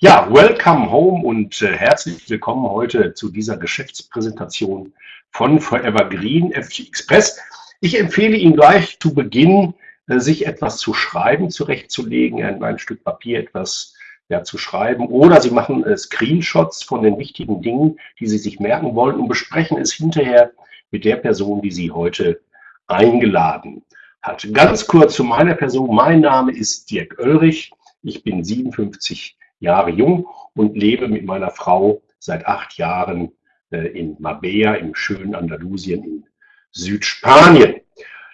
Ja, welcome home und äh, herzlich willkommen heute zu dieser Geschäftspräsentation von Forever Green FG Express. Ich empfehle Ihnen gleich zu Beginn, äh, sich etwas zu schreiben, zurechtzulegen, ein, ein Stück Papier etwas ja, zu schreiben oder Sie machen äh, Screenshots von den wichtigen Dingen, die Sie sich merken wollen und besprechen es hinterher mit der Person, die Sie heute eingeladen hat. Ganz kurz zu meiner Person. Mein Name ist Dirk Oelrich. Ich bin 57 Jahre jung und lebe mit meiner Frau seit acht Jahren äh, in Marbella im schönen Andalusien in Südspanien.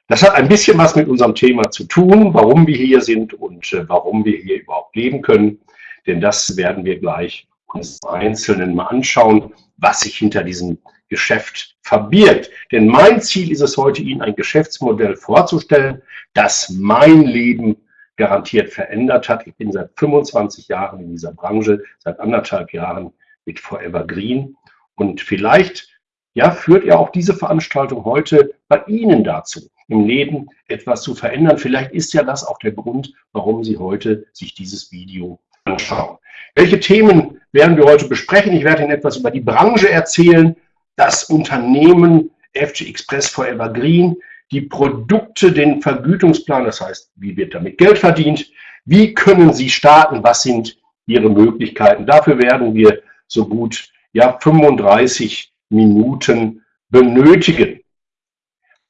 Das hat ein bisschen was mit unserem Thema zu tun, warum wir hier sind und äh, warum wir hier überhaupt leben können. Denn das werden wir gleich uns Einzelnen mal anschauen, was sich hinter diesem Geschäft verbirgt. Denn mein Ziel ist es heute, Ihnen ein Geschäftsmodell vorzustellen, das mein Leben garantiert verändert hat. Ich bin seit 25 Jahren in dieser Branche, seit anderthalb Jahren mit Forever Green. Und vielleicht ja, führt ja auch diese Veranstaltung heute bei Ihnen dazu, im Leben etwas zu verändern. Vielleicht ist ja das auch der Grund, warum Sie heute sich dieses Video anschauen. Welche Themen werden wir heute besprechen? Ich werde Ihnen etwas über die Branche erzählen, das Unternehmen FG Express Forever Green, die Produkte, den Vergütungsplan, das heißt, wie wird damit Geld verdient, wie können Sie starten, was sind Ihre Möglichkeiten. Dafür werden wir so gut ja, 35 Minuten benötigen.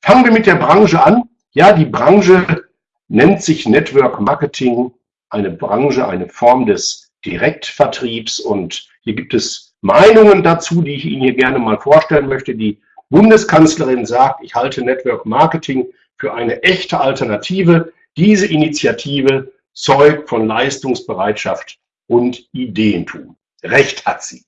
Fangen wir mit der Branche an. Ja, die Branche nennt sich Network Marketing, eine Branche, eine Form des Direktvertriebs und hier gibt es Meinungen dazu, die ich Ihnen hier gerne mal vorstellen möchte. Die Bundeskanzlerin sagt, ich halte Network Marketing für eine echte Alternative. Diese Initiative zeugt von Leistungsbereitschaft und Ideentum. Recht hat sie.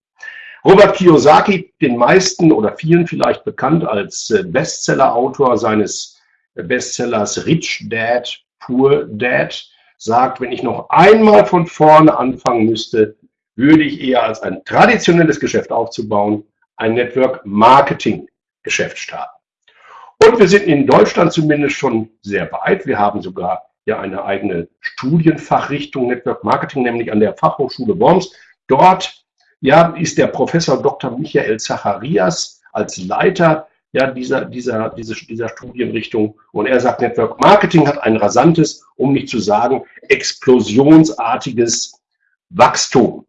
Robert Kiyosaki, den meisten oder vielen vielleicht bekannt als äh, Bestseller-Autor seines äh, Bestsellers Rich Dad, Poor Dad, sagt, wenn ich noch einmal von vorne anfangen müsste, würde ich eher als ein traditionelles Geschäft aufzubauen, ein Network Marketing Geschäft starten. Und wir sind in Deutschland zumindest schon sehr weit. Wir haben sogar ja eine eigene Studienfachrichtung Network Marketing, nämlich an der Fachhochschule Worms. Dort ja, ist der Professor Dr. Michael Zacharias als Leiter ja, dieser, dieser, diese, dieser Studienrichtung. Und er sagt, Network Marketing hat ein rasantes, um nicht zu sagen, explosionsartiges Wachstum.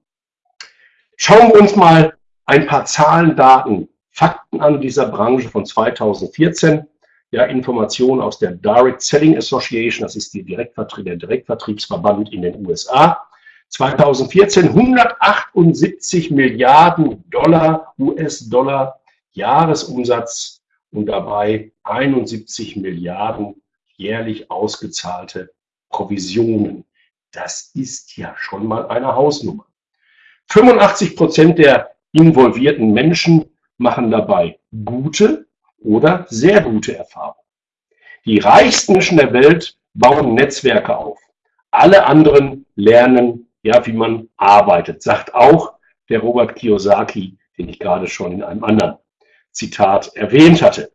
Schauen wir uns mal ein paar Zahlen, Daten Fakten an dieser Branche von 2014. Ja, Informationen aus der Direct Selling Association, das ist die Direktvertrie der Direktvertriebsverband in den USA. 2014 178 Milliarden Dollar, US-Dollar Jahresumsatz und dabei 71 Milliarden jährlich ausgezahlte Provisionen. Das ist ja schon mal eine Hausnummer. 85 Prozent der involvierten Menschen machen dabei gute oder sehr gute Erfahrungen. Die reichsten Menschen der Welt bauen Netzwerke auf. Alle anderen lernen, ja, wie man arbeitet, sagt auch der Robert Kiyosaki, den ich gerade schon in einem anderen Zitat erwähnt hatte.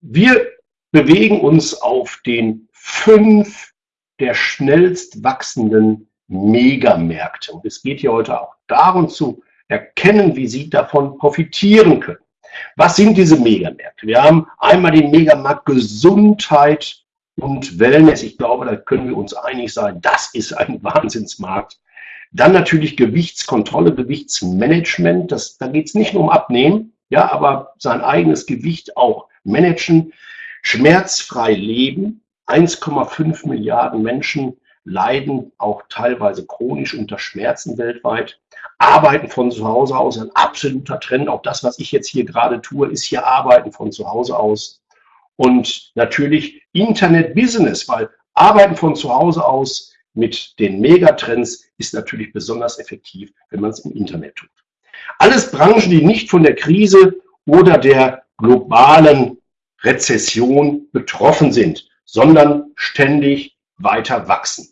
Wir bewegen uns auf den fünf der schnellst wachsenden Megamärkte. Und es geht hier heute auch darum zu erkennen, wie sie davon profitieren können. Was sind diese Megamärkte? Wir haben einmal den Megamarkt Gesundheit und Wellness. Ich glaube, da können wir uns einig sein, das ist ein Wahnsinnsmarkt. Dann natürlich Gewichtskontrolle, Gewichtsmanagement. Das, da geht es nicht nur um Abnehmen, ja, aber sein eigenes Gewicht auch managen. Schmerzfrei leben. 1,5 Milliarden Menschen leiden auch teilweise chronisch unter Schmerzen weltweit. Arbeiten von zu Hause aus, ein absoluter Trend. Auch das, was ich jetzt hier gerade tue, ist hier Arbeiten von zu Hause aus. Und natürlich Internet-Business, weil Arbeiten von zu Hause aus mit den Megatrends ist natürlich besonders effektiv, wenn man es im Internet tut. Alles Branchen, die nicht von der Krise oder der globalen Rezession betroffen sind, sondern ständig weiter wachsen.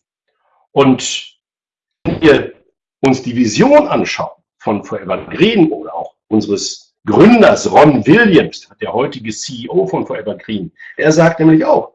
Und wenn wir uns die Vision anschauen von Forever Green oder auch unseres Gründers Ron Williams, der heutige CEO von Forever Green, er sagt nämlich auch,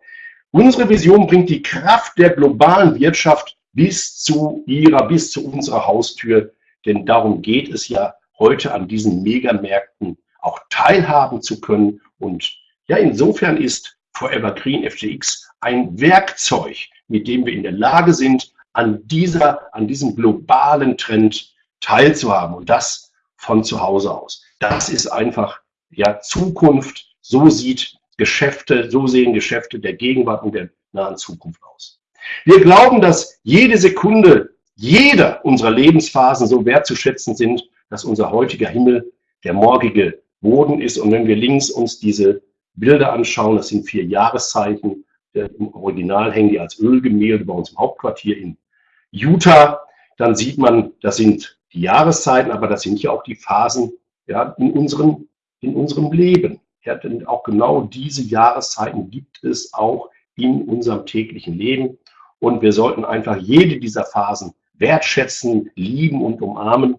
unsere Vision bringt die Kraft der globalen Wirtschaft bis zu ihrer, bis zu unserer Haustür. Denn darum geht es ja heute an diesen Megamärkten auch teilhaben zu können. Und ja, insofern ist Forever Green FTX ein Werkzeug, mit dem wir in der Lage sind, an dieser, an diesem globalen Trend teilzuhaben und das von zu Hause aus. Das ist einfach ja Zukunft. So sieht Geschäfte, so sehen Geschäfte der Gegenwart und der nahen Zukunft aus. Wir glauben, dass jede Sekunde jeder unserer Lebensphasen so wertzuschätzen sind, dass unser heutiger Himmel der morgige Boden ist. Und wenn wir links uns diese Bilder anschauen, das sind vier Jahreszeiten, im Original hängen die als Ölgemälde bei uns im Hauptquartier in Utah, dann sieht man, das sind die Jahreszeiten, aber das sind ja auch die Phasen ja, in, unseren, in unserem Leben. Ja, denn auch genau diese Jahreszeiten gibt es auch in unserem täglichen Leben. Und wir sollten einfach jede dieser Phasen wertschätzen, lieben und umarmen.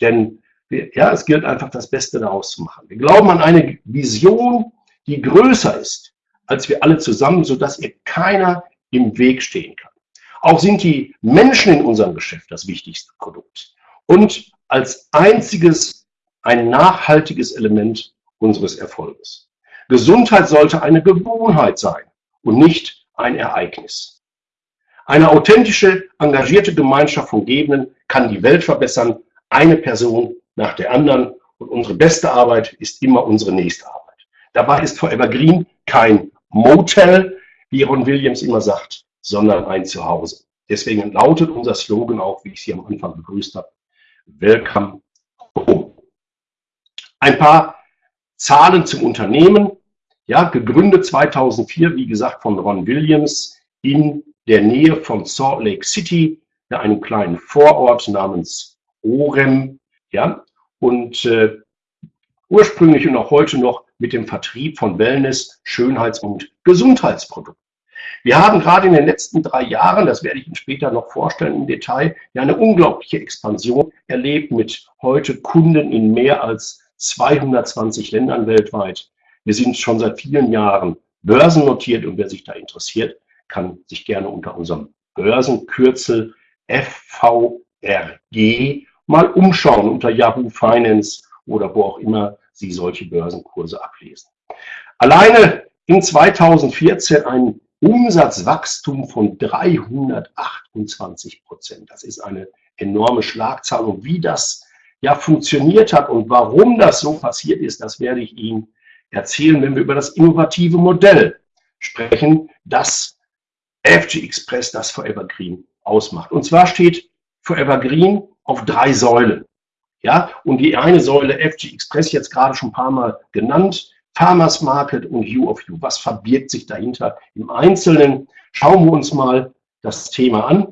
Denn wir, ja, es gilt einfach das Beste daraus zu machen. Wir glauben an eine Vision, die größer ist als wir alle zusammen, sodass ihr keiner im Weg stehen kann. Auch sind die Menschen in unserem Geschäft das wichtigste Produkt und als einziges ein nachhaltiges Element unseres Erfolges. Gesundheit sollte eine Gewohnheit sein und nicht ein Ereignis. Eine authentische, engagierte Gemeinschaft von Gebenden kann die Welt verbessern, eine Person nach der anderen. Und unsere beste Arbeit ist immer unsere nächste Arbeit. Dabei ist Forever Green kein Motel, wie Ron Williams immer sagt, sondern ein Zuhause. Deswegen lautet unser Slogan auch, wie ich Sie am Anfang begrüßt habe, Welcome Home. Ein paar Zahlen zum Unternehmen. Ja, gegründet 2004, wie gesagt, von Ron Williams in der Nähe von Salt Lake City, ja, einem kleinen Vorort namens Orem. Ja, und äh, ursprünglich und auch heute noch mit dem Vertrieb von Wellness, Schönheits- und Gesundheitsprodukten. Wir haben gerade in den letzten drei Jahren, das werde ich Ihnen später noch vorstellen im Detail, ja eine unglaubliche Expansion erlebt mit heute Kunden in mehr als 220 Ländern weltweit. Wir sind schon seit vielen Jahren börsennotiert und wer sich da interessiert, kann sich gerne unter unserem Börsenkürzel FVRG mal umschauen unter Yahoo Finance oder wo auch immer Sie solche Börsenkurse ablesen. Alleine in 2014 ein Umsatzwachstum von 328 Prozent. Das ist eine enorme Schlagzahl. Und wie das ja funktioniert hat und warum das so passiert ist, das werde ich Ihnen erzählen, wenn wir über das innovative Modell sprechen, das FG Express, das Forever Green ausmacht. Und zwar steht Forever Green auf drei Säulen. Ja, und die eine Säule FG Express jetzt gerade schon ein paar Mal genannt, Farmers Market und You of You. Was verbirgt sich dahinter im Einzelnen? Schauen wir uns mal das Thema an.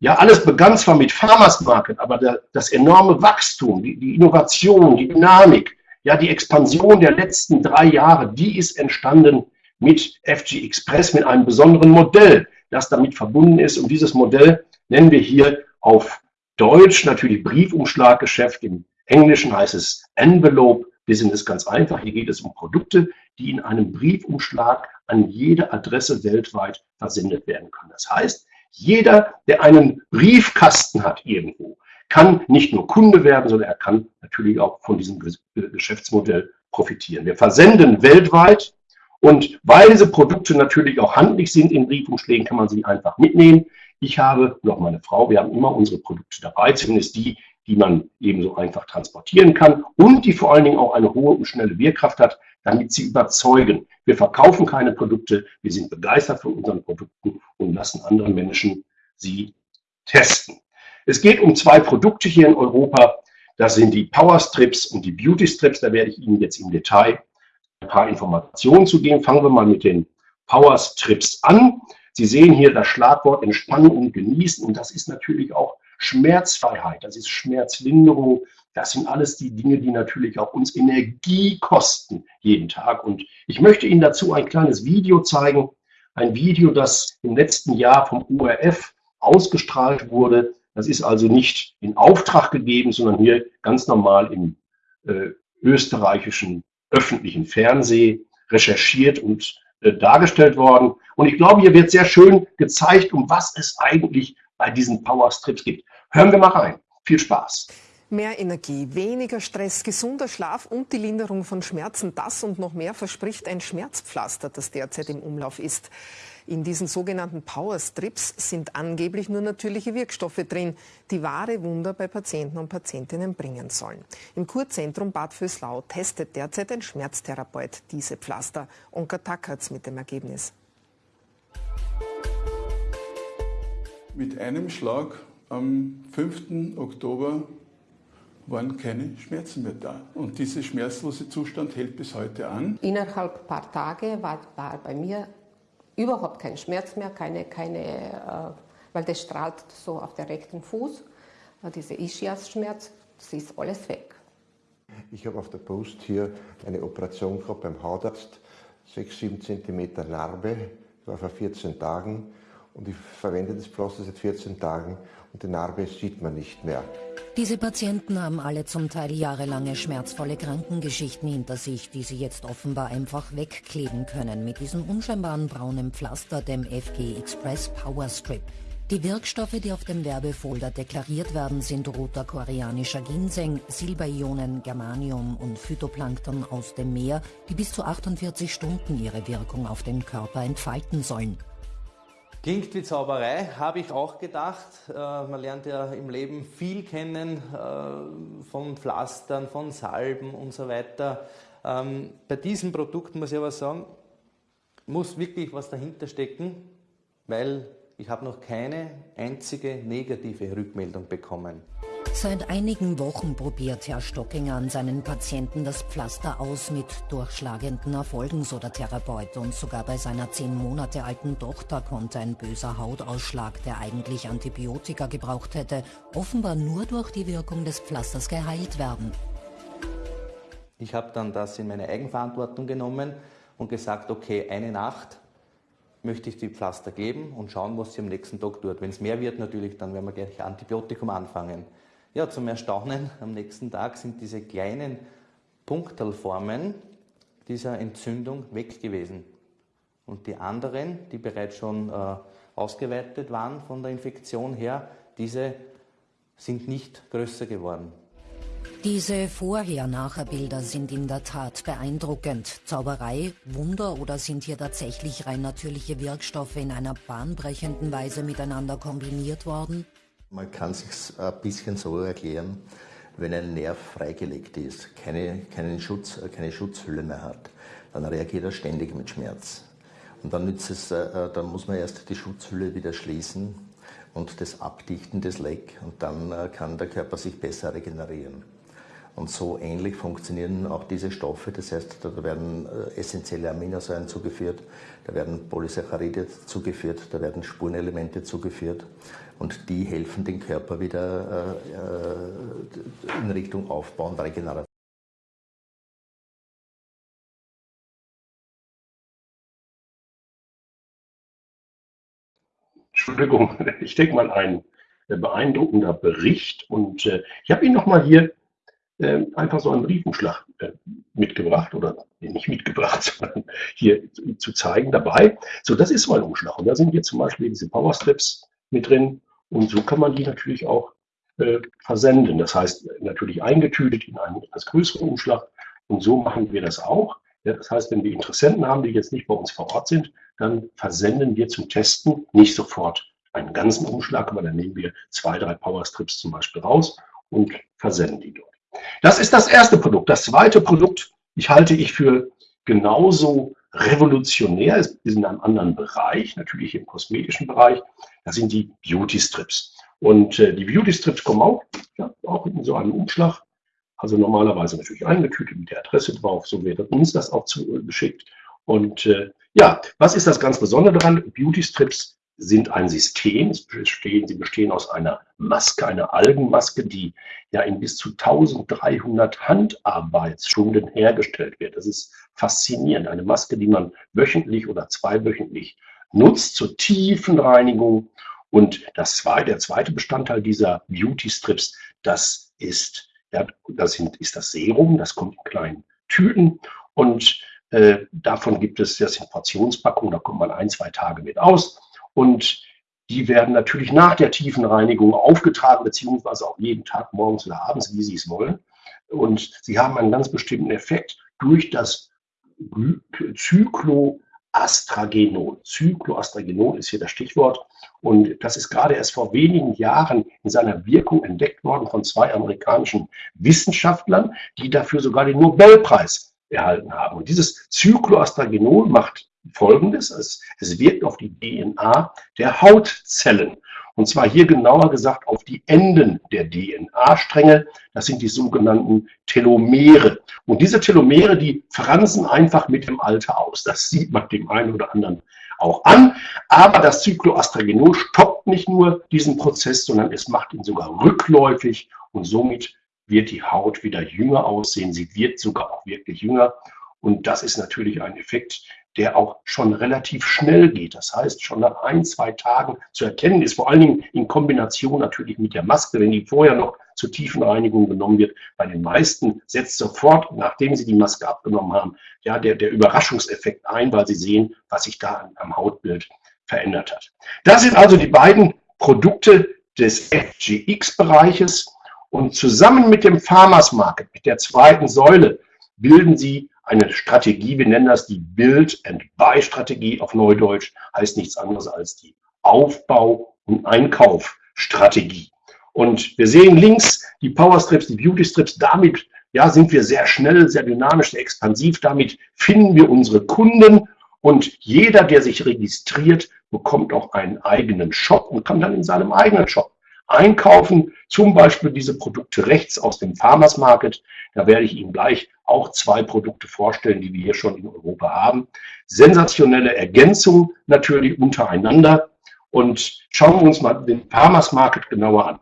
Ja, alles begann zwar mit Farmers Market, aber das enorme Wachstum, die, die Innovation, die Dynamik, ja, die Expansion der letzten drei Jahre, die ist entstanden mit FG Express, mit einem besonderen Modell, das damit verbunden ist. Und dieses Modell nennen wir hier auf Deutsch natürlich Briefumschlaggeschäft, im Englischen heißt es Envelope Business ganz einfach. Hier geht es um Produkte, die in einem Briefumschlag an jede Adresse weltweit versendet werden können. Das heißt, jeder, der einen Briefkasten hat irgendwo, kann nicht nur Kunde werden, sondern er kann natürlich auch von diesem Geschäftsmodell profitieren. Wir versenden weltweit und weil diese Produkte natürlich auch handlich sind in Briefumschlägen, kann man sie einfach mitnehmen. Ich habe auch meine Frau, wir haben immer unsere Produkte dabei, zumindest die, die man ebenso einfach transportieren kann und die vor allen Dingen auch eine hohe und schnelle Wirkkraft hat, damit sie überzeugen. Wir verkaufen keine Produkte, wir sind begeistert von unseren Produkten und lassen andere Menschen sie testen. Es geht um zwei Produkte hier in Europa. Das sind die Power Strips und die Beauty Strips. Da werde ich Ihnen jetzt im Detail ein paar Informationen zu geben. Fangen wir mal mit den Power Strips an. Sie sehen hier das Schlagwort Entspannen und Genießen und das ist natürlich auch Schmerzfreiheit, das ist Schmerzlinderung, das sind alles die Dinge, die natürlich auch uns Energie kosten jeden Tag. Und ich möchte Ihnen dazu ein kleines Video zeigen, ein Video, das im letzten Jahr vom URF ausgestrahlt wurde. Das ist also nicht in Auftrag gegeben, sondern hier ganz normal im äh, österreichischen öffentlichen Fernsehen recherchiert und äh, dargestellt worden. Und ich glaube, hier wird sehr schön gezeigt, um was es eigentlich bei diesen Powerstrips gibt. Hören wir mal rein. Viel Spaß. Mehr Energie, weniger Stress, gesunder Schlaf und die Linderung von Schmerzen, das und noch mehr verspricht ein Schmerzpflaster, das derzeit im Umlauf ist. In diesen sogenannten Powerstrips sind angeblich nur natürliche Wirkstoffe drin, die wahre Wunder bei Patienten und Patientinnen bringen sollen. Im Kurzentrum Bad Vöslau testet derzeit ein Schmerztherapeut diese Pflaster. Onka Tackertz mit dem Ergebnis. Mit einem Schlag am 5. Oktober waren keine Schmerzen mehr da. Und dieser schmerzlose Zustand hält bis heute an. Innerhalb ein paar Tage war, war bei mir überhaupt kein Schmerz mehr, keine, keine, äh, weil das strahlt so auf der rechten Fuß, äh, diese Ischias-Schmerz, das ist alles weg. Ich habe auf der Brust hier eine Operation gehabt beim Hautarzt, 6-7 cm Narbe, das war vor 14 Tagen und ich verwende das Pflaster seit 14 Tagen und die Narbe sieht man nicht mehr. Diese Patienten haben alle zum Teil jahrelange schmerzvolle Krankengeschichten hinter sich, die sie jetzt offenbar einfach wegkleben können mit diesem unscheinbaren braunen Pflaster, dem FG Express Power Strip. Die Wirkstoffe, die auf dem Werbefolder deklariert werden, sind roter koreanischer Ginseng, Silberionen, Germanium und Phytoplankton aus dem Meer, die bis zu 48 Stunden ihre Wirkung auf den Körper entfalten sollen. Klingt wie Zauberei, habe ich auch gedacht. Äh, man lernt ja im Leben viel kennen äh, von Pflastern, von Salben und so weiter. Ähm, bei diesem Produkt muss ich aber sagen, muss wirklich was dahinter stecken, weil ich habe noch keine einzige negative Rückmeldung bekommen. Seit einigen Wochen probiert Herr Stockinger an seinen Patienten das Pflaster aus mit durchschlagenden Erfolgen, so der Therapeut. Und sogar bei seiner zehn Monate alten Tochter konnte ein böser Hautausschlag, der eigentlich Antibiotika gebraucht hätte, offenbar nur durch die Wirkung des Pflasters geheilt werden. Ich habe dann das in meine Eigenverantwortung genommen und gesagt, okay, eine Nacht möchte ich die Pflaster geben und schauen, was sie am nächsten Tag tut. Wenn es mehr wird, natürlich, dann werden wir gleich Antibiotikum anfangen. Ja, zum Erstaunen am nächsten Tag sind diese kleinen Punktelformen dieser Entzündung weg gewesen. Und die anderen, die bereits schon äh, ausgeweitet waren von der Infektion her, diese sind nicht größer geworden. Diese Vorher-Nachher-Bilder sind in der Tat beeindruckend. Zauberei, Wunder oder sind hier tatsächlich rein natürliche Wirkstoffe in einer bahnbrechenden Weise miteinander kombiniert worden? Man kann sich ein bisschen so erklären, wenn ein Nerv freigelegt ist, keine, keinen Schutz, keine Schutzhülle mehr hat, dann reagiert er ständig mit Schmerz. Und dann, nützt es, äh, dann muss man erst die Schutzhülle wieder schließen und das Abdichten des Leck und dann äh, kann der Körper sich besser regenerieren. Und so ähnlich funktionieren auch diese Stoffe. Das heißt, da werden äh, essentielle Aminosäuren zugeführt, da werden Polysaccharide zugeführt, da werden Spurenelemente zugeführt. Und die helfen den Körper wieder äh, äh, in Richtung Aufbau und Regeneration. Entschuldigung, ich denke mal ein beeindruckender Bericht und äh, ich habe ihn nochmal hier äh, einfach so einen Briefumschlag äh, mitgebracht oder nicht mitgebracht, sondern hier zu zeigen dabei. So, das ist so ein Umschlag. Und da sind jetzt zum Beispiel diese Powerstrips mit drin. Und so kann man die natürlich auch äh, versenden. Das heißt, natürlich eingetütet in einen etwas größeren Umschlag. Und so machen wir das auch. Das heißt, wenn wir Interessenten haben, die jetzt nicht bei uns vor Ort sind, dann versenden wir zum Testen nicht sofort einen ganzen Umschlag, aber dann nehmen wir zwei, drei Powerstrips zum Beispiel raus und versenden die dort. Das ist das erste Produkt. Das zweite Produkt, ich halte ich für genauso revolutionär, ist in einem anderen Bereich, natürlich im kosmetischen Bereich. Das sind die Beauty Strips. Und äh, die Beauty Strips kommen auch, ja, auch in so einem Umschlag. Also normalerweise natürlich eingetütet mit der Adresse drauf. So wird uns das auch zugeschickt. Äh, Und äh, ja, was ist das ganz Besondere daran? Beauty Strips sind ein System. Sie bestehen aus einer Maske, einer Algenmaske, die ja in bis zu 1300 Handarbeitsstunden hergestellt wird. Das ist faszinierend. Eine Maske, die man wöchentlich oder zweiwöchentlich nutzt zur tiefen Reinigung. Und das zweite, der zweite Bestandteil dieser Beauty Strips, das ist, ja, das sind, ist das Serum. Das kommt in kleinen Tüten und äh, davon gibt es, das sind Portionspackungen, da kommt man ein, zwei Tage mit aus. Und die werden natürlich nach der tiefen Reinigung aufgetragen, beziehungsweise auch jeden Tag morgens oder abends, wie Sie es wollen. Und sie haben einen ganz bestimmten Effekt durch das Zykloastragenol. Zykloastragenol ist hier das Stichwort. Und das ist gerade erst vor wenigen Jahren in seiner Wirkung entdeckt worden von zwei amerikanischen Wissenschaftlern, die dafür sogar den Nobelpreis erhalten haben. Und dieses Zykloastragenol macht Folgendes. Es, es wirkt auf die DNA der Hautzellen. Und zwar hier genauer gesagt auf die Enden der DNA-Stränge. Das sind die sogenannten Telomere. Und diese Telomere, die fransen einfach mit dem Alter aus. Das sieht man dem einen oder anderen auch an. Aber das Cycloastragenol stoppt nicht nur diesen Prozess, sondern es macht ihn sogar rückläufig und somit wird die Haut wieder jünger aussehen. Sie wird sogar auch wirklich jünger. Und das ist natürlich ein Effekt, der auch schon relativ schnell geht. Das heißt, schon nach ein, zwei Tagen zu erkennen ist, vor allen Dingen in Kombination natürlich mit der Maske, wenn die vorher noch zur tiefen Reinigung genommen wird. Bei den meisten setzt sofort, nachdem sie die Maske abgenommen haben, ja, der, der Überraschungseffekt ein, weil sie sehen, was sich da am Hautbild verändert hat. Das sind also die beiden Produkte des FGX-Bereiches und zusammen mit dem Farmers Market, mit der zweiten Säule, bilden sie eine Strategie, wir nennen das die Build-and-Buy-Strategie auf Neudeutsch, heißt nichts anderes als die Aufbau- und Einkaufstrategie. Und wir sehen links die Powerstrips, die Beauty-Strips, damit ja, sind wir sehr schnell, sehr dynamisch, sehr expansiv, damit finden wir unsere Kunden. Und jeder, der sich registriert, bekommt auch einen eigenen Shop und kann dann in seinem eigenen Shop einkaufen, zum Beispiel diese Produkte rechts aus dem Farmers Market. Da werde ich Ihnen gleich auch zwei Produkte vorstellen, die wir hier schon in Europa haben. Sensationelle Ergänzung natürlich untereinander. Und schauen wir uns mal den Farmers Market genauer an.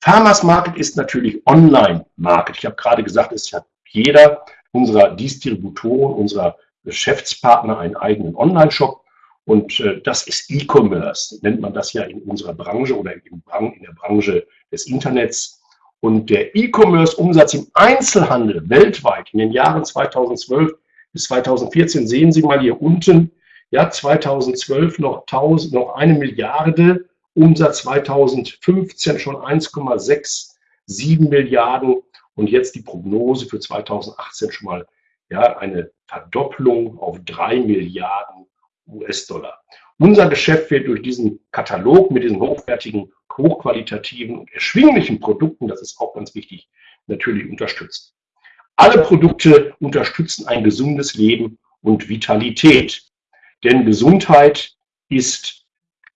Farmers Market ist natürlich Online-Market. Ich habe gerade gesagt, es hat jeder unserer Distributoren, unserer Geschäftspartner einen eigenen Online-Shop. Und äh, das ist E-Commerce, nennt man das ja in unserer Branche oder in, in der Branche des Internets. Und der E-Commerce-Umsatz im Einzelhandel weltweit in den Jahren 2012 bis 2014, sehen Sie mal hier unten, ja, 2012 noch, 1000, noch eine Milliarde, Umsatz 2015 schon 1,67 Milliarden und jetzt die Prognose für 2018 schon mal ja, eine Verdopplung auf drei Milliarden US-Dollar. Unser Geschäft wird durch diesen Katalog mit diesen hochwertigen, hochqualitativen und erschwinglichen Produkten, das ist auch ganz wichtig, natürlich unterstützt. Alle Produkte unterstützen ein gesundes Leben und Vitalität. Denn Gesundheit ist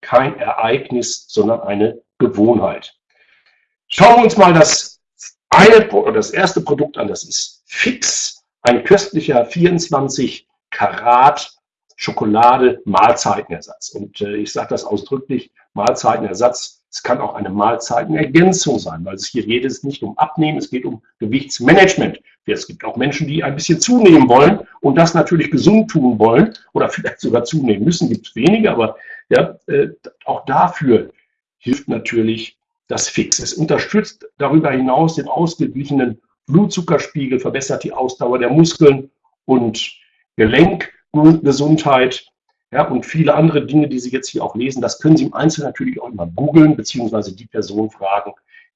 kein Ereignis, sondern eine Gewohnheit. Schauen wir uns mal das, eine, das erste Produkt an, das ist Fix, ein köstlicher 24 Karat Schokolade Mahlzeitenersatz. Und äh, ich sage das ausdrücklich, Mahlzeitenersatz, es kann auch eine Mahlzeitenergänzung sein, weil es hier geht es nicht um Abnehmen, es geht um Gewichtsmanagement. Es gibt auch Menschen, die ein bisschen zunehmen wollen und das natürlich gesund tun wollen oder vielleicht sogar zunehmen müssen, gibt es wenige, aber ja, äh, auch dafür hilft natürlich das Fix. Es unterstützt darüber hinaus den ausgeglichenen Blutzuckerspiegel, verbessert die Ausdauer der Muskeln und Gelenk Gesundheit ja, und viele andere Dinge, die Sie jetzt hier auch lesen. Das können Sie im Einzelnen natürlich auch immer googeln, beziehungsweise die Person fragen,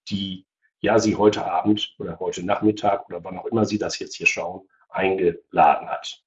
die ja Sie heute Abend oder heute Nachmittag oder wann auch immer Sie das jetzt hier schauen, eingeladen hat.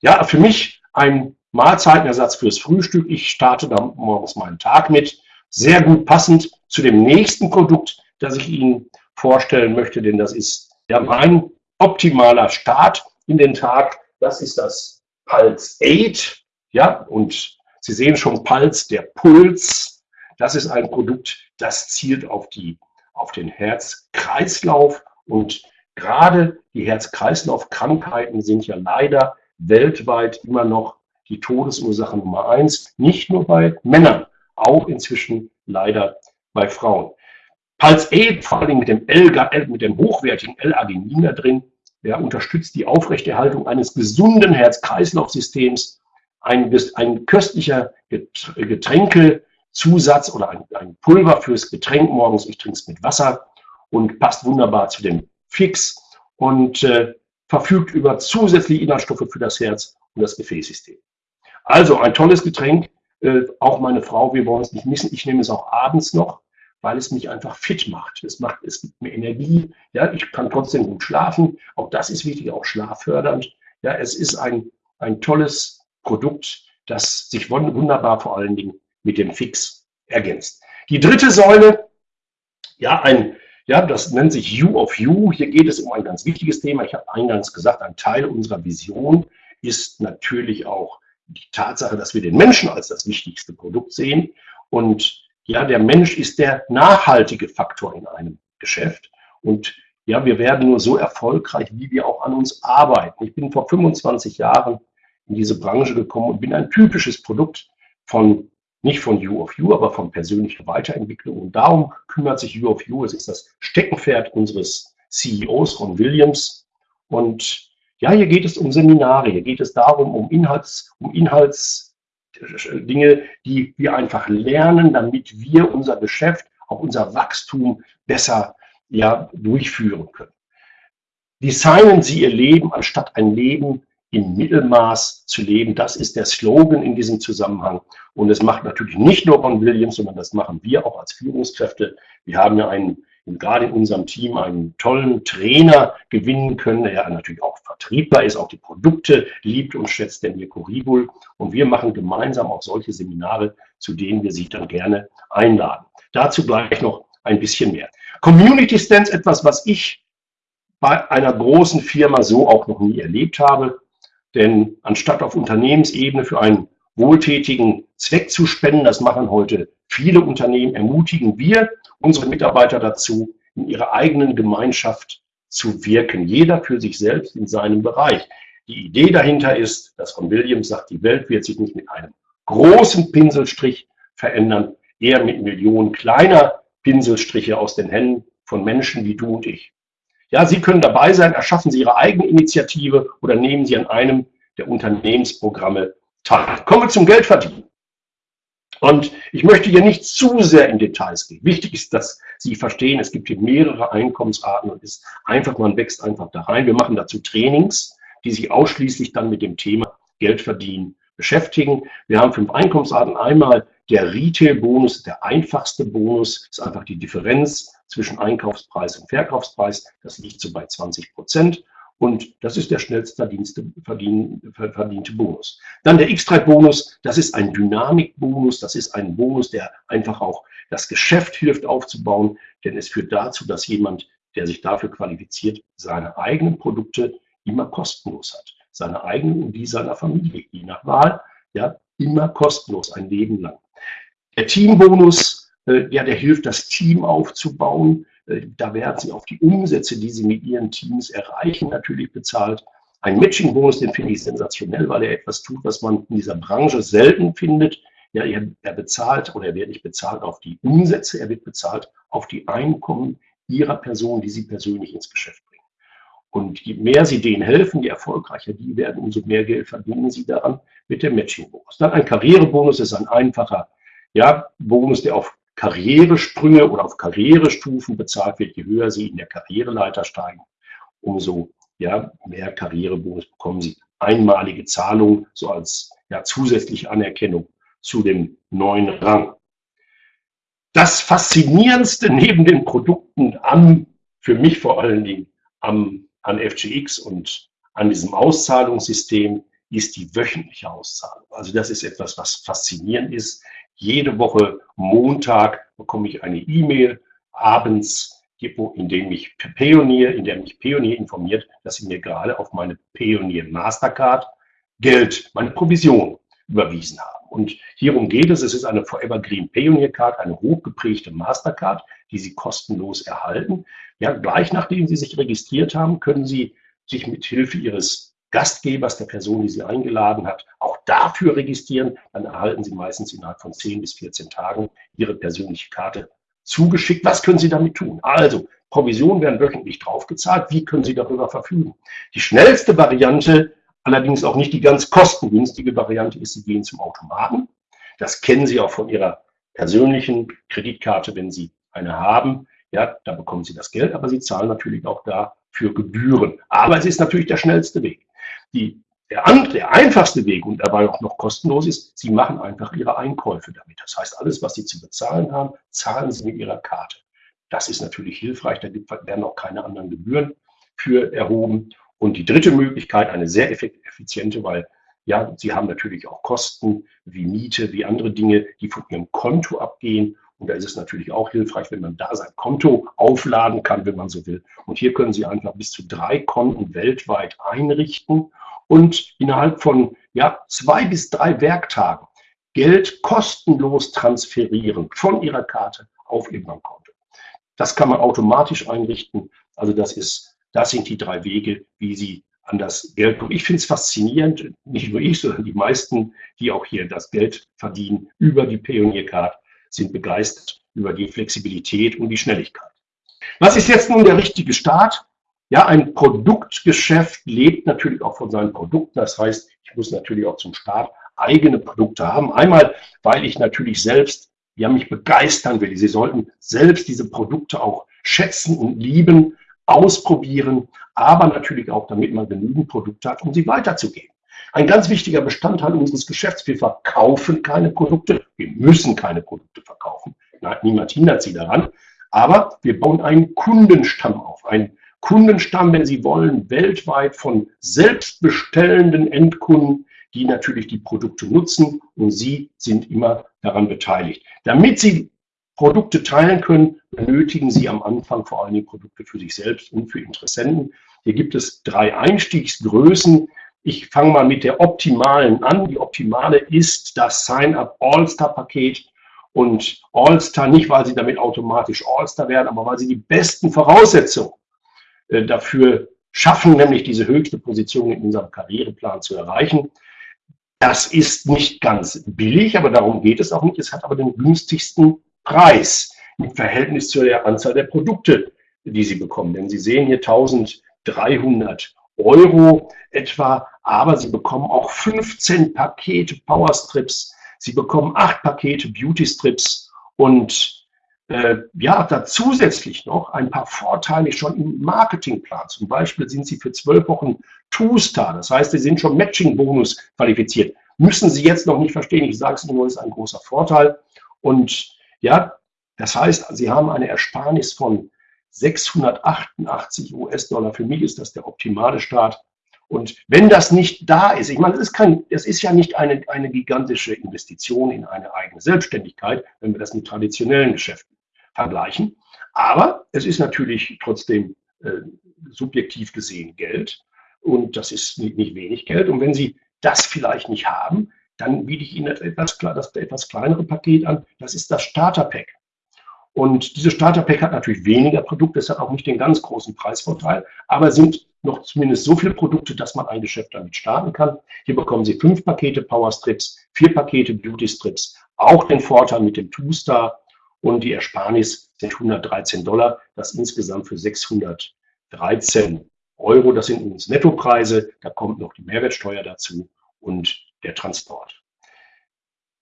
Ja, für mich ein Mahlzeitenersatz fürs Frühstück. Ich starte da morgens meinen Tag mit. Sehr gut passend zu dem nächsten Produkt, das ich Ihnen vorstellen möchte, denn das ist ja mein optimaler Start in den Tag. Das ist das Pulse 8, ja, und Sie sehen schon Puls, der Puls. Das ist ein Produkt, das zielt auf, die, auf den Herz-Kreislauf und gerade die Herz-Kreislauf-Krankheiten sind ja leider weltweit immer noch die Todesursache Nummer eins, nicht nur bei Männern, auch inzwischen leider bei Frauen. Puls 8, vor allem mit dem, L, mit dem hochwertigen L-Arginin da drin, ja, unterstützt die Aufrechterhaltung eines gesunden Herz-Kreislauf-Systems. Ein, ein köstlicher Getränkezusatz oder ein, ein Pulver fürs Getränk morgens. Ich trinke es mit Wasser und passt wunderbar zu dem Fix und äh, verfügt über zusätzliche Inhaltsstoffe für das Herz und das Gefäßsystem. Also ein tolles Getränk, Äh, auch meine Frau, wir wollen es nicht missen. Ich nehme es auch abends noch, weil es mich einfach fit macht. Es macht, es gibt mir Energie. Ja, ich kann trotzdem gut schlafen. Auch das ist wichtig, auch schlaffördernd. Ja, es ist ein, ein tolles Produkt, das sich wunderbar vor allen Dingen mit dem Fix ergänzt. Die dritte Säule, ja, ein, ja, das nennt sich You of You. Hier geht es um ein ganz wichtiges Thema. Ich habe eingangs gesagt, ein Teil unserer Vision ist natürlich auch die Tatsache, dass wir den Menschen als das wichtigste Produkt sehen. Und ja, der Mensch ist der nachhaltige Faktor in einem Geschäft. Und ja, wir werden nur so erfolgreich, wie wir auch an uns arbeiten. Ich bin vor 25 Jahren in diese Branche gekommen und bin ein typisches Produkt von, nicht von You of You, aber von persönlicher Weiterentwicklung. Und darum kümmert sich You of You. Es ist das Steckenpferd unseres CEOs, Ron Williams. Und ja, hier geht es um Seminare, hier geht es darum, um Inhalts, um Inhaltsdinge, die wir einfach lernen, damit wir unser Geschäft, auch unser Wachstum besser ja, durchführen können. Designen Sie Ihr Leben, anstatt ein Leben im Mittelmaß zu leben. Das ist der Slogan in diesem Zusammenhang. Und es macht natürlich nicht nur Ron Williams, sondern das machen wir auch als Führungskräfte. Wir haben ja einen gerade in unserem Team einen tollen Trainer gewinnen können, der natürlich auch Vertriebler ist, auch die Produkte liebt und schätzt, der Mirko Ribul. Und wir machen gemeinsam auch solche Seminare, zu denen wir Sie dann gerne einladen. Dazu gleich noch ein bisschen mehr. Community Stands, etwas, was ich bei einer großen Firma so auch noch nie erlebt habe. Denn anstatt auf Unternehmensebene für einen wohltätigen Zweck zu spenden, das machen heute viele Unternehmen, ermutigen wir unsere Mitarbeiter dazu, in ihrer eigenen Gemeinschaft zu wirken, jeder für sich selbst in seinem Bereich. Die Idee dahinter ist, dass von Williams sagt, die Welt wird sich nicht mit einem großen Pinselstrich verändern, eher mit Millionen kleiner Pinselstriche aus den Händen von Menschen wie du und ich. Ja, Sie können dabei sein, erschaffen Sie Ihre eigene Initiative oder nehmen Sie an einem der Unternehmensprogramme teil. Kommen wir zum Geldverdienen. Und ich möchte hier nicht zu sehr in Details gehen. Wichtig ist, dass Sie verstehen, es gibt hier mehrere Einkommensarten und ist einfach, man wächst einfach da rein. Wir machen dazu Trainings, die sich ausschließlich dann mit dem Thema Geld verdienen beschäftigen. Wir haben fünf Einkommensarten. Einmal der Retail-Bonus, der einfachste Bonus, ist einfach die Differenz zwischen Einkaufspreis und Verkaufspreis. Das liegt so bei 20 Prozent. Und das ist der schnellst verdienste, verdiente Bonus. Dann der X-Trade-Bonus, das ist ein Dynamik-Bonus, das ist ein Bonus, der einfach auch das Geschäft hilft aufzubauen, denn es führt dazu, dass jemand, der sich dafür qualifiziert, seine eigenen Produkte immer kostenlos hat. Seine eigenen und die seiner Familie, je nach Wahl, ja, immer kostenlos, ein Leben lang. Der Teambonus, äh, ja, der hilft, das Team aufzubauen. Äh, da werden sie auf die Umsätze, die sie mit ihren Teams erreichen, natürlich bezahlt. Ein Matching-Bonus, den finde ich sensationell, weil er etwas tut, was man in dieser Branche selten findet. Ja, er, bezahlt oder er wird nicht bezahlt auf die Umsätze, er wird bezahlt auf die Einkommen ihrer Person, die sie persönlich ins Geschäft bringen. Und je mehr sie denen helfen, je erfolgreicher die werden, umso mehr Geld verdienen sie daran mit dem Matching-Bonus. Dann ein Karrierebonus ist ein einfacher ja, Bonus, der auf Karrieresprünge oder auf Karrierestufen bezahlt wird, je höher Sie in der Karriereleiter steigen, umso ja, mehr Karrierebonus bekommen Sie. Einmalige Zahlung, so als ja, zusätzliche Anerkennung zu dem neuen Rang. Das Faszinierendste neben den Produkten am, für mich vor allen Dingen am, an FGX und an diesem Auszahlungssystem ist die wöchentliche Auszahlung. Also das ist etwas, was faszinierend ist. Jede Woche Montag bekomme ich eine E-Mail abends, in dem mich Pionier, in der mich Pionier informiert, dass sie mir gerade auf meine Pionier Mastercard Geld, meine Provision überwiesen haben. Und hierum geht es. Es ist eine Forever Green Pioneer Card, eine hochgeprägte Mastercard, die Sie kostenlos erhalten. Ja, gleich nachdem Sie sich registriert haben, können Sie sich mit Hilfe Ihres Gastgebers, der Person, die Sie eingeladen hat, auch dafür registrieren. Dann erhalten Sie meistens innerhalb von 10 bis 14 Tagen Ihre persönliche Karte zugeschickt. Was können Sie damit tun? Also, Provisionen werden wöchentlich draufgezahlt. Wie können Sie darüber verfügen? Die schnellste Variante, allerdings auch nicht die ganz kostengünstige Variante, ist, Sie gehen zum Automaten. Das kennen Sie auch von Ihrer persönlichen Kreditkarte, wenn Sie eine haben. Ja, da bekommen Sie das Geld, aber Sie zahlen natürlich auch da für Gebühren. Aber es ist natürlich der schnellste Weg. Die der, der einfachste Weg und dabei auch noch kostenlos ist, Sie machen einfach Ihre Einkäufe damit. Das heißt, alles, was Sie zu bezahlen haben, zahlen Sie mit Ihrer Karte. Das ist natürlich hilfreich, da werden auch keine anderen Gebühren für erhoben. Und die dritte Möglichkeit, eine sehr effiziente, weil ja, Sie haben natürlich auch Kosten wie Miete, wie andere Dinge, die von Ihrem Konto abgehen. Und da ist es natürlich auch hilfreich, wenn man da sein Konto aufladen kann, wenn man so will. Und hier können Sie einfach bis zu drei Konten weltweit einrichten und innerhalb von ja, zwei bis drei Werktagen Geld kostenlos transferieren von Ihrer Karte auf Ihr Bankkonto. Das kann man automatisch einrichten. Also das ist, das sind die drei Wege, wie Sie an das Geld kommen. Ich finde es faszinierend, nicht nur ich, sondern die meisten, die auch hier das Geld verdienen über die Pioniercard, sind begeistert über die Flexibilität und die Schnelligkeit. Was ist jetzt nun der richtige Start? Ja, ein Produktgeschäft lebt natürlich auch von seinen Produkten. Das heißt, ich muss natürlich auch zum Start eigene Produkte haben. Einmal, weil ich natürlich selbst ja, mich begeistern will. Sie sollten selbst diese Produkte auch schätzen und lieben, ausprobieren, aber natürlich auch, damit man genügend Produkte hat, um sie weiterzugeben. Ein ganz wichtiger Bestandteil unseres Geschäfts, wir verkaufen keine Produkte, wir müssen keine Produkte verkaufen. Niemand hindert sie daran, aber wir bauen einen Kundenstamm auf, einen Kundenstamm, wenn Sie wollen, weltweit von selbstbestellenden Endkunden, die natürlich die Produkte nutzen und Sie sind immer daran beteiligt. Damit Sie Produkte teilen können, benötigen Sie am Anfang vor allem Produkte für sich selbst und für Interessenten. Hier gibt es drei Einstiegsgrößen. Ich fange mal mit der optimalen an. Die optimale ist das Sign-up All-Star-Paket. Und All-Star nicht, weil Sie damit automatisch All-Star werden, aber weil Sie die besten Voraussetzungen äh, dafür schaffen, nämlich diese höchste Position in unserem Karriereplan zu erreichen. Das ist nicht ganz billig, aber darum geht es auch nicht. Es hat aber den günstigsten Preis im Verhältnis zu der Anzahl der Produkte, die Sie bekommen. Denn Sie sehen hier 1300 Euro etwa, aber Sie bekommen auch 15 Pakete Powerstrips, Sie bekommen acht Pakete Beauty Strips und äh, ja, da zusätzlich noch ein paar Vorteile schon im Marketingplan. Zum Beispiel sind Sie für zwölf Wochen Two-Star, das heißt, Sie sind schon Matching-Bonus qualifiziert. Müssen Sie jetzt noch nicht verstehen, ich sage es nur, ist ein großer Vorteil. Und ja, das heißt, Sie haben eine Ersparnis von 688 US-Dollar. Für mich ist das der optimale Start. Und wenn das nicht da ist, ich meine, es ist, kein, es ist ja nicht eine, eine gigantische Investition in eine eigene Selbstständigkeit, wenn wir das mit traditionellen Geschäften vergleichen. Aber es ist natürlich trotzdem äh, subjektiv gesehen Geld und das ist nicht, nicht, wenig Geld. Und wenn Sie das vielleicht nicht haben, dann biete ich Ihnen etwas, das etwas kleinere Paket an. Das ist das Starter Pack. Und dieses Starter Pack hat natürlich weniger Produkte, es hat auch nicht den ganz großen Preisvorteil, aber sind noch zumindest so viele Produkte, dass man ein Geschäft damit starten kann. Hier bekommen Sie fünf Pakete Power Strips, vier Pakete Beauty Strips, auch den Vorteil mit dem Two-Star und die Ersparnis sind 113 Dollar, das insgesamt für 613 Euro. Das sind uns Nettopreise, da kommt noch die Mehrwertsteuer dazu und der Transport.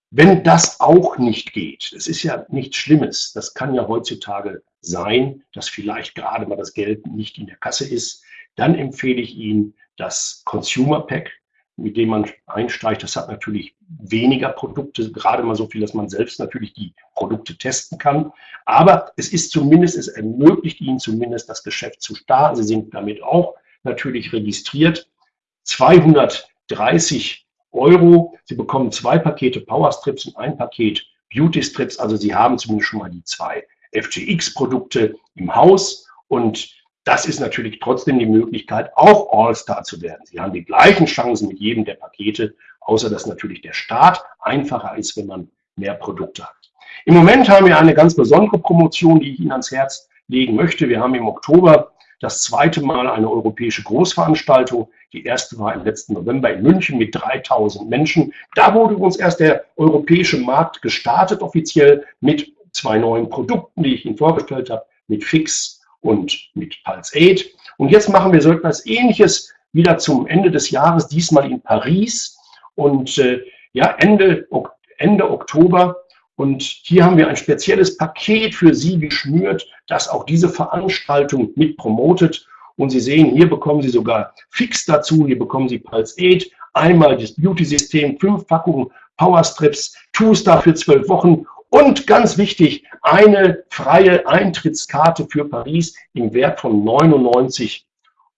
Wenn das auch nicht geht, es ist ja nichts Schlimmes, das kann ja heutzutage sein, dass vielleicht gerade mal das Geld nicht in der Kasse ist, dann empfehle ich Ihnen das Consumer Pack mit dem man einsteigt. Das hat natürlich weniger Produkte, gerade mal so viel, dass man selbst natürlich die Produkte testen kann. Aber es ist zumindest, es ermöglicht Ihnen zumindest das Geschäft zu starten. Sie sind damit auch natürlich registriert. 230 Euro. Sie bekommen zwei Pakete Power Strips und ein Paket Beauty Strips. Also Sie haben zumindest schon mal die zwei FGX-Produkte im Haus und das ist natürlich trotzdem die Möglichkeit, auch All-Star zu werden. Sie haben die gleichen Chancen mit jedem der Pakete, außer dass natürlich der Start einfacher ist, wenn man mehr Produkte hat. Im Moment haben wir eine ganz besondere Promotion, die ich Ihnen ans Herz legen möchte. Wir haben im Oktober das zweite Mal eine europäische Großveranstaltung. Die erste war im letzten November in München mit 3000 Menschen. Da wurde uns erst der europäische Markt gestartet, offiziell mit zwei neuen Produkten, die ich Ihnen vorgestellt habe, mit Fix und mit Pulse 8. Und jetzt machen wir so etwas Ähnliches wieder zum Ende des Jahres, diesmal in Paris. Und äh, ja, Ende, Ende Oktober. Und hier haben wir ein spezielles Paket für Sie geschnürt, das auch diese Veranstaltung mit promotet. Und Sie sehen, hier bekommen Sie sogar Fix dazu, hier bekommen Sie Pulse 8, einmal das Beauty-System, fünf Packungen Powerstrips, Two-Star für zwölf Wochen und ganz wichtig, eine freie Eintrittskarte für Paris im Wert von 99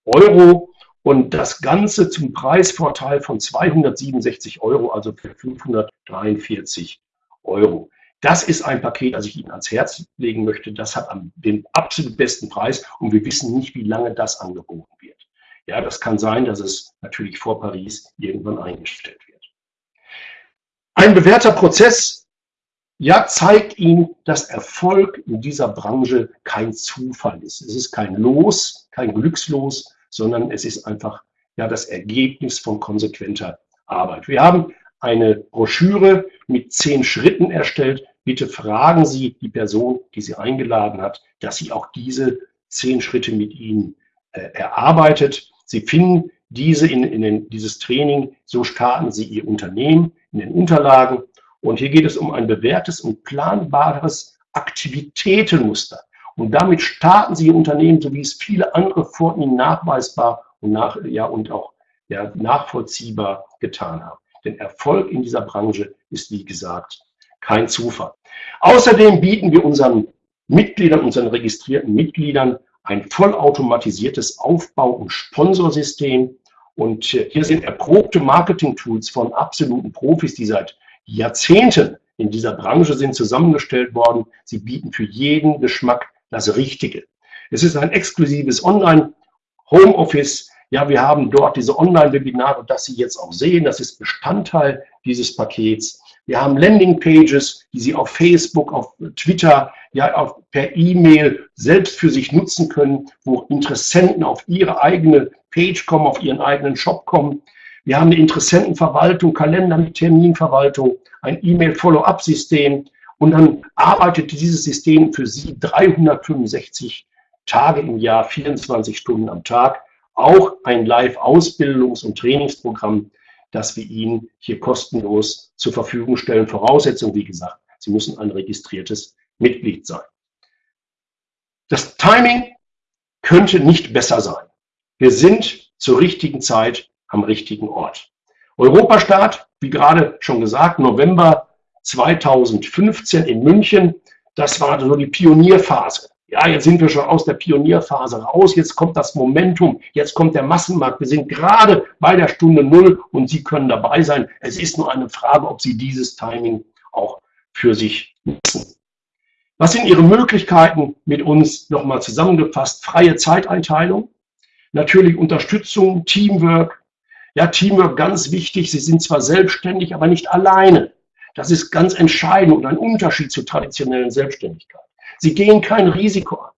Euro und das Ganze zum Preisvorteil von 267 Euro, also für 543 Euro. Das ist ein Paket, das ich Ihnen ans Herz legen möchte. Das hat den absolut besten Preis und wir wissen nicht, wie lange das angeboten wird. Ja, das kann sein, dass es natürlich vor Paris irgendwann eingestellt wird. Ein bewährter Prozess, ja, zeigt Ihnen, dass Erfolg in dieser Branche kein Zufall ist. Es ist kein Los, kein Glückslos, sondern es ist einfach ja das Ergebnis von konsequenter Arbeit. Wir haben eine Broschüre mit zehn Schritten erstellt. Bitte fragen Sie die Person, die Sie eingeladen hat, dass sie auch diese zehn Schritte mit Ihnen äh, erarbeitet. Sie finden diese in, in den, dieses Training, so starten Sie Ihr Unternehmen in den Unterlagen. Und hier geht es um ein bewährtes und planbares Aktivitätenmuster. Und damit starten Sie Ihr Unternehmen, so wie es viele andere vor Ihnen nachweisbar und, nach, ja, und auch ja, nachvollziehbar getan haben. Denn Erfolg in dieser Branche ist, wie gesagt, kein Zufall. Außerdem bieten wir unseren Mitgliedern, unseren registrierten Mitgliedern ein vollautomatisiertes Aufbau- und Sponsorsystem. Und hier sind erprobte Marketing-Tools von absoluten Profis, die seit Jahrzehnten in dieser Branche sind zusammengestellt worden. Sie bieten für jeden Geschmack das Richtige. Es ist ein exklusives Online-Homeoffice. Ja, wir haben dort diese Online-Webinare, das Sie jetzt auch sehen. Das ist Bestandteil dieses Pakets. Wir haben Landing-Pages, die Sie auf Facebook, auf Twitter, ja, auf, per E-Mail selbst für sich nutzen können, wo Interessenten auf ihre eigene Page kommen, auf ihren eigenen Shop kommen. Wir haben eine Interessentenverwaltung, Kalender mit Terminverwaltung, ein E-Mail-Follow-up-System, und dann arbeitet dieses System für Sie 365 Tage im Jahr, 24 Stunden am Tag. Auch ein Live-Ausbildungs- und Trainingsprogramm, das wir Ihnen hier kostenlos zur Verfügung stellen. Voraussetzung, wie gesagt, Sie müssen ein registriertes Mitglied sein. Das Timing könnte nicht besser sein. Wir sind zur richtigen Zeit am richtigen Ort. Europastart, wie gerade schon gesagt, November 2015 in München. Das war so die Pionierphase. Ja, jetzt sind wir schon aus der Pionierphase raus. Jetzt kommt das Momentum. Jetzt kommt der Massenmarkt. Wir sind gerade bei der Stunde Null und Sie können dabei sein. Es ist nur eine Frage, ob Sie dieses Timing auch für sich nutzen. Was sind Ihre Möglichkeiten mit uns nochmal zusammengefasst? Freie Zeiteinteilung, natürlich Unterstützung, Teamwork. Ja, Teamwork ganz wichtig. Sie sind zwar selbstständig, aber nicht alleine. Das ist ganz entscheidend und ein Unterschied zur traditionellen Selbstständigkeit. Sie gehen kein Risiko an.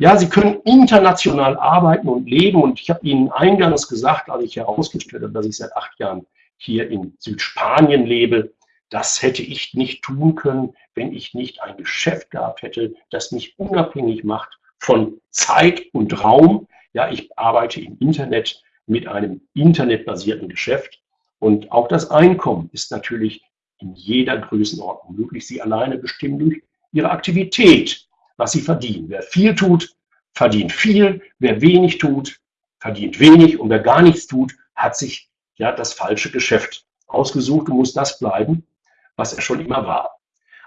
Ja, Sie können international arbeiten und leben und ich habe Ihnen eingangs gesagt, als ich herausgestellt habe, dass ich seit acht Jahren hier in Südspanien lebe, das hätte ich nicht tun können, wenn ich nicht ein Geschäft gehabt hätte, das mich unabhängig macht von Zeit und Raum. Ja, ich arbeite im Internet mit einem internetbasierten Geschäft und auch das Einkommen ist natürlich in jeder Größenordnung möglich. Sie alleine bestimmen durch ihre Aktivität, was sie verdienen. Wer viel tut, verdient viel. Wer wenig tut, verdient wenig. Und wer gar nichts tut, hat sich ja das falsche Geschäft ausgesucht und muss das bleiben, was er schon immer war.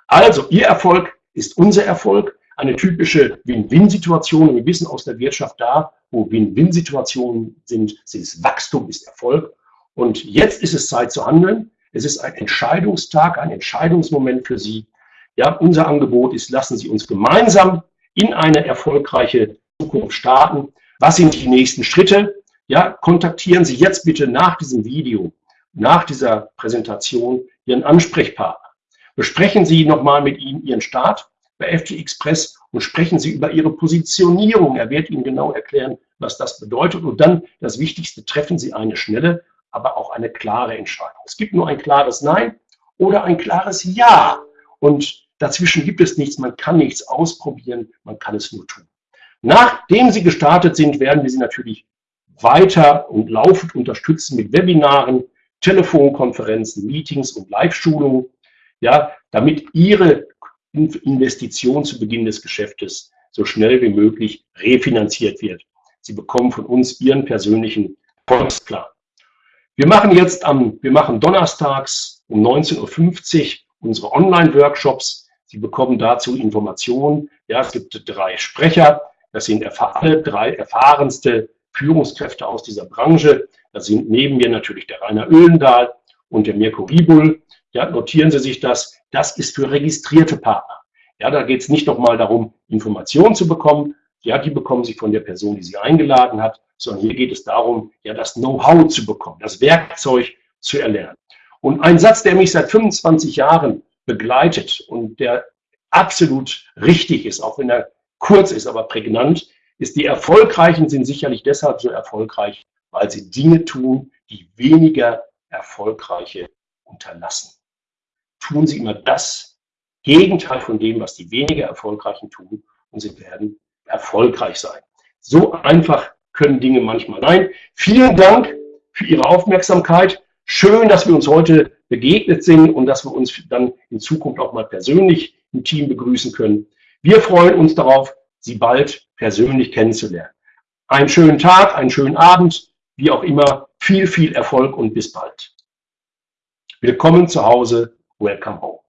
Also, Ihr Erfolg ist unser Erfolg. Eine typische Win-Win-Situation. Wir wissen aus der Wirtschaft da, wo Win-Win-Situationen sind, ist Wachstum, ist Erfolg. Und jetzt ist es Zeit zu handeln. Es ist ein Entscheidungstag, ein Entscheidungsmoment für Sie. Ja, unser Angebot ist, lassen Sie uns gemeinsam in eine erfolgreiche Zukunft starten. Was sind die nächsten Schritte? Ja, kontaktieren Sie jetzt bitte nach diesem Video, nach dieser Präsentation Ihren Ansprechpartner. Besprechen Sie nochmal mit ihm Ihren Start bei FG Express und sprechen Sie über Ihre Positionierung. Er wird Ihnen genau erklären, was das bedeutet. Und dann das Wichtigste, treffen Sie eine schnelle aber auch eine klare Entscheidung. Es gibt nur ein klares Nein oder ein klares Ja. Und dazwischen gibt es nichts. Man kann nichts ausprobieren, man kann es nur tun. Nachdem Sie gestartet sind, werden wir Sie natürlich weiter und laufend unterstützen mit Webinaren, Telefonkonferenzen, Meetings und Live-Schulungen, ja, damit Ihre Investition zu Beginn des Geschäftes so schnell wie möglich refinanziert wird. Sie bekommen von uns Ihren persönlichen Volksplan. Wir machen jetzt am, wir machen donnerstags um 19.50 Uhr unsere Online-Workshops. Sie bekommen dazu Informationen. Ja, es gibt drei Sprecher. Das sind alle drei erfahrenste Führungskräfte aus dieser Branche. Da sind neben mir natürlich der Rainer Öhlendahl und der Mirko Ribul. Ja, notieren Sie sich das. Das ist für registrierte Partner. Ja, da geht es nicht nochmal darum, Informationen zu bekommen. Ja, die bekommen Sie von der Person, die Sie eingeladen hat, sondern hier geht es darum, ja, das Know-how zu bekommen, das Werkzeug zu erlernen. Und ein Satz, der mich seit 25 Jahren begleitet und der absolut richtig ist, auch wenn er kurz ist, aber prägnant, ist, die Erfolgreichen sind sicherlich deshalb so erfolgreich, weil sie Dinge tun, die weniger Erfolgreiche unterlassen. Tun sie immer das Gegenteil von dem, was die weniger Erfolgreichen tun und sie werden erfolgreich sein. So einfach können Dinge manchmal sein. Vielen Dank für Ihre Aufmerksamkeit. Schön, dass wir uns heute begegnet sind und dass wir uns dann in Zukunft auch mal persönlich im Team begrüßen können. Wir freuen uns darauf, Sie bald persönlich kennenzulernen. Einen schönen Tag, einen schönen Abend, wie auch immer. Viel, viel Erfolg und bis bald. Willkommen zu Hause. Welcome home.